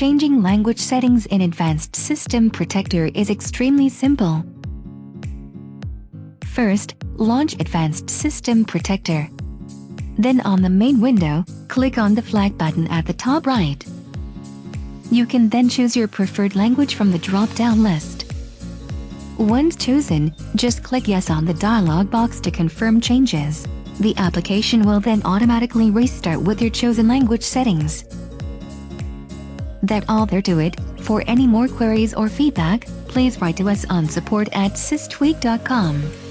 Changing language settings in Advanced System Protector is extremely simple. First, launch Advanced System Protector. Then on the main window, click on the flag button at the top right. You can then choose your preferred language from the drop-down list. Once chosen, just click Yes on the dialog box to confirm changes. The application will then automatically restart with your chosen language settings. That all there to it. For any more queries or feedback, please write to us on support at systweak.com.